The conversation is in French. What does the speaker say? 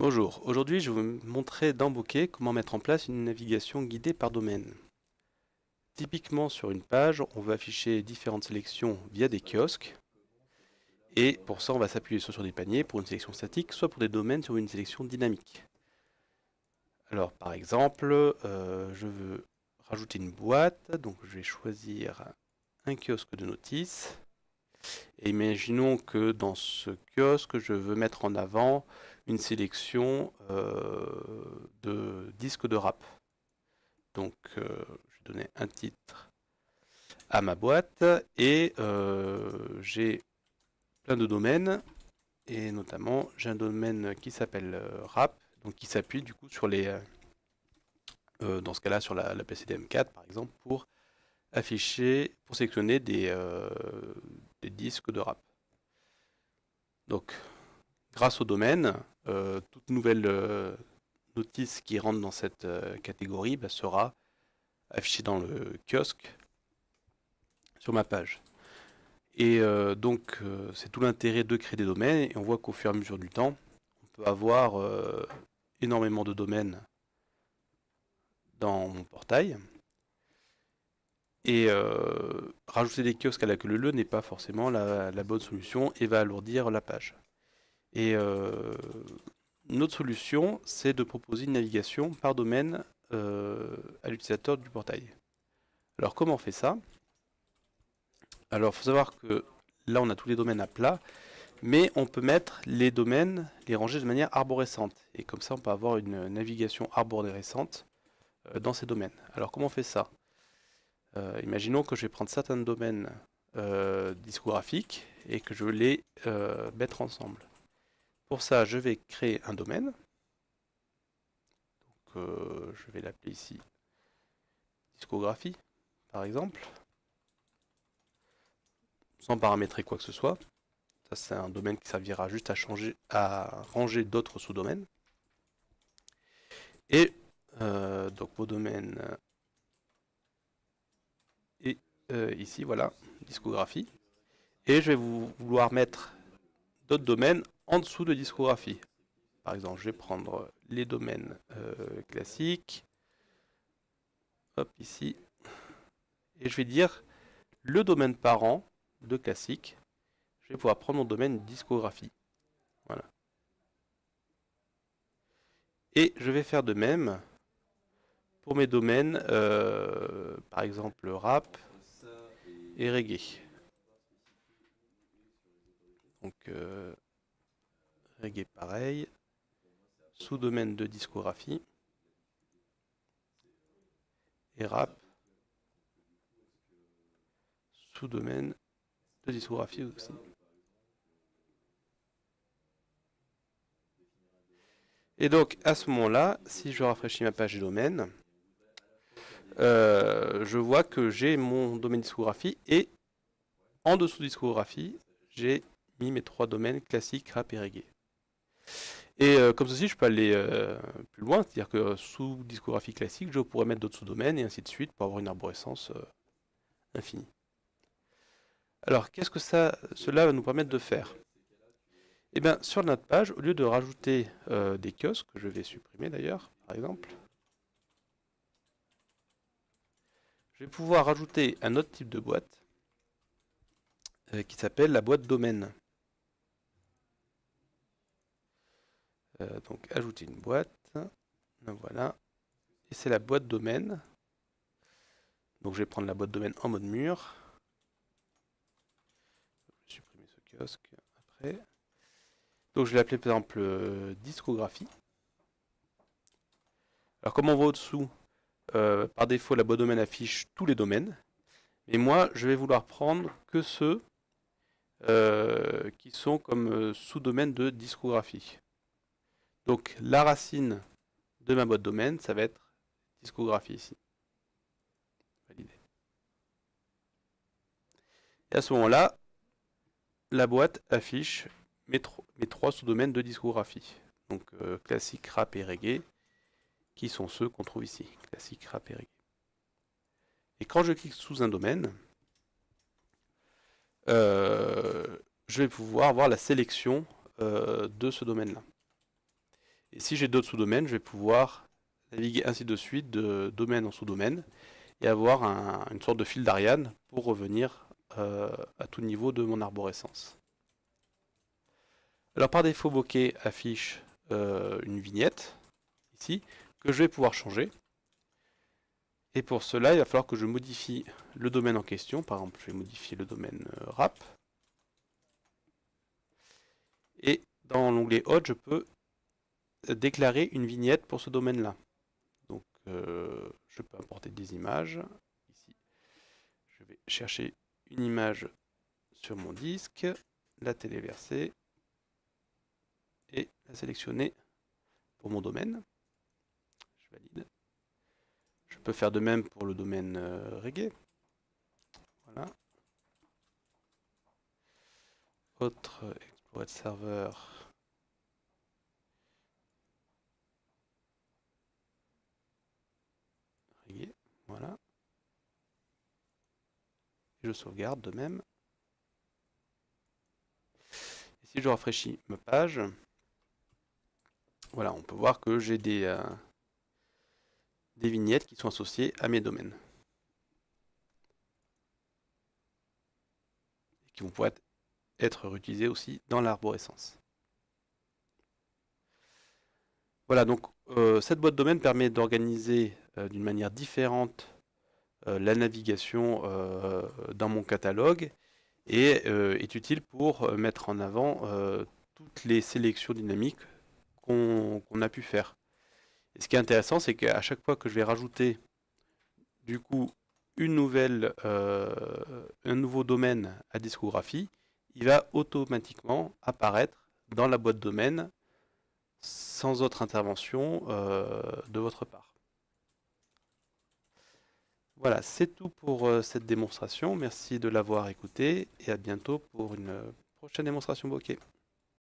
Bonjour, aujourd'hui je vais vous montrer dans Bokeh comment mettre en place une navigation guidée par domaine. Typiquement sur une page, on va afficher différentes sélections via des kiosques. Et pour ça, on va s'appuyer soit sur des paniers pour une sélection statique, soit pour des domaines sur une sélection dynamique. Alors par exemple, euh, je veux rajouter une boîte, donc je vais choisir un kiosque de notice. Et imaginons que dans ce kiosque, je veux mettre en avant une sélection euh, de disques de rap. Donc, euh, je vais donner un titre à ma boîte et euh, j'ai plein de domaines et notamment j'ai un domaine qui s'appelle rap, donc qui s'appuie du coup sur les, dans ce cas-là sur la, la PCDM4 par exemple pour afficher, pour sélectionner des, des disques de rap. Donc, grâce au domaine, euh, toute nouvelle euh, notice qui rentre dans cette euh, catégorie bah, sera affichée dans le kiosque sur ma page. Et donc, c'est tout l'intérêt de créer des domaines, et on voit qu'au fur et à mesure du temps, on peut avoir énormément de domaines dans mon portail. Et euh, rajouter des kiosques à la queue leu n'est pas forcément la, bonne solution et va alourdir la page. Et euh, une autre solution, c'est de proposer une navigation par domaine euh, à l'utilisateur du portail. Alors comment on fait ça? Alors il faut savoir que là on a tous les domaines à plat, mais on peut mettre les domaines, les ranger de manière arborescente. Et comme ça on peut avoir une navigation arborescente dans ces domaines. Alors comment on fait ça? Euh, imaginons que je vais prendre certains domaines euh, discographiques et que je veux les euh, mettre ensemble. Pour ça, je vais créer un domaine. je vais l'appeler ici discographie, par exemple, sans paramétrer quoi que ce soit. Ça, c'est un domaine qui servira juste à changer, à ranger d'autres sous-domaines. Et donc vos domaines euh, ici, voilà, discographie. Et je vais vouloir mettre d'autres domaines en dessous de discographie. Par exemple, je vais prendre les domaines euh, classiques. Hop, ici. Et je vais dire le domaine parent de classique. Je vais pouvoir prendre mon domaine discographie. Voilà. Et je vais faire de même pour mes domaines, euh, par exemple rap, et reggae. Donc euh, reggae pareil, sous-domaine de discographie et rap, sous-domaine de discographie aussi. Et donc à ce moment-là, si je rafraîchis ma page de domaine, euh, je vois que j'ai mon domaine discographie et en dessous discographie, j'ai mis mes trois domaines classiques, rap et reggae. Et euh, comme ceci, je peux aller euh, plus loin, c'est-à-dire que sous discographie classique, je pourrais mettre d'autres sous-domaines et ainsi de suite pour avoir une arborescence infinie. Alors, qu'est-ce que cela va nous permettre de faire? Eh bien, sur notre page, au lieu de rajouter des kiosques, que je vais supprimer d'ailleurs, par exemple, je vais pouvoir rajouter un autre type de boîte euh, qui s'appelle la boîte domaine. Euh, donc ajouter une boîte, voilà, et c'est la boîte domaine. Donc je vais prendre la boîte domaine en mode mur. Je vais supprimer ce kiosque après. Donc je vais l'appeler par exemple euh, discographie. Alors comme on voit au-dessous, euh, par défaut, la boîte domaine affiche tous les domaines. Et moi, je vais vouloir prendre que ceux euh, qui sont comme euh, sous-domaine de discographie. Donc la racine de ma boîte domaine, ça va être discographie ici. Validé. Et à ce moment-là, la boîte affiche mes trois sous-domaines de discographie. Donc classique, rap et reggae qui sont ceux qu'on trouve ici, classique, rap et quand je clique sous un domaine, euh, je vais pouvoir voir la sélection euh, de ce domaine-là. Et si j'ai d'autres sous-domaines, je vais pouvoir naviguer ainsi de suite de domaine en sous-domaine et avoir une sorte de fil d'Ariane pour revenir euh, à tout niveau de mon arborescence. Alors par défaut, Bokeh affiche une vignette, ici, que je vais pouvoir changer. Et pour cela, il va falloir que je modifie le domaine en question. Par exemple, je vais modifier le domaine euh, RAP. Et dans l'onglet Hot, je peux déclarer une vignette pour ce domaine-là. Donc, je peux importer des images. Ici, je vais chercher une image sur mon disque, la téléverser et la sélectionner pour mon domaine. Je valide. Je peux faire de même pour le domaine euh, reggae. Voilà. Autre explorer serveur. Reggae. Voilà je sauvegarde de même. Et si je rafraîchis ma page, voilà, on peut voir que j'ai des, euh, des vignettes qui sont associées à mes domaines. Et qui vont pouvoir être réutilisées aussi dans l'arborescence. Voilà, donc euh, cette boîte domaine permet d'organiser euh, d'une manière différente euh, la navigation dans mon catalogue et est utile pour mettre en avant toutes les sélections dynamiques qu'on a pu faire. Et ce qui est intéressant, c'est qu'à chaque fois que je vais rajouter du coup une nouvelle, un nouveau domaine à discographie, il va automatiquement apparaître dans la boîte domaine sans autre intervention de votre part. Voilà, c'est tout pour euh, cette démonstration. Merci de l'avoir écouté et à bientôt pour une euh, prochaine démonstration bokeh.